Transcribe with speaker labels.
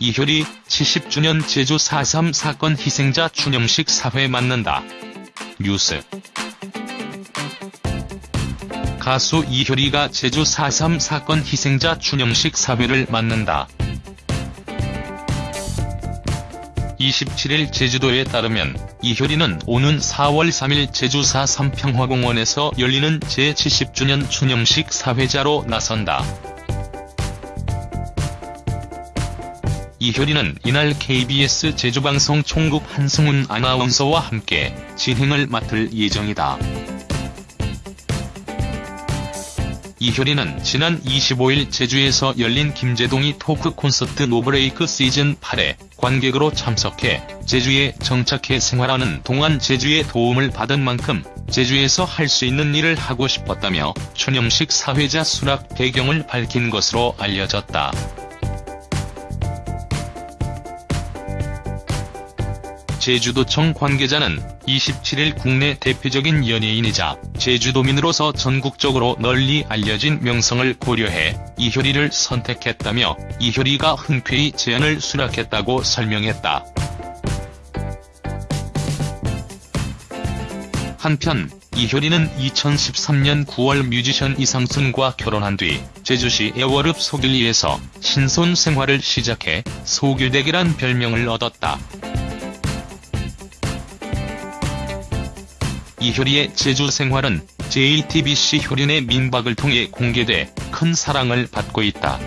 Speaker 1: 이효리 70주년 제주 4.3 사건 희생자 추념식 사회 맞는다. 뉴스 가수 이효리가 제주 4.3 사건 희생자 추념식 사회를 맞는다. 27일 제주도에 따르면 이효리는 오는 4월 3일 제주 4.3 평화공원에서 열리는 제70주년 추념식 사회자로 나선다. 이효리는 이날 KBS 제주방송 총국 한승훈 아나운서와 함께 진행을 맡을 예정이다. 이효리는 지난 25일 제주에서 열린 김재동이 토크 콘서트 노브레이크 시즌 8에 관객으로 참석해 제주에 정착해 생활하는 동안 제주의 도움을 받은 만큼 제주에서 할 수 있는 일을 하고 싶었다며 추념식 사회자 수락 배경을 밝힌 것으로 알려졌다. 제주도청 관계자는 27일 국내 대표적인 연예인이자 제주도민으로서 전국적으로 널리 알려진 명성을 고려해 이효리를 선택했다며 이효리가 흔쾌히 제안을 수락했다고 설명했다. 한편 이효리는 2013년 9월 뮤지션 이상순과 결혼한 뒤 제주시 애월읍 소길리에서 신손 생활을 시작해 소길댁이란 별명을 얻었다. 이효리의 제주 생활은 JTBC 효린의 민박을 통해 공개돼 큰 사랑을 받고 있다.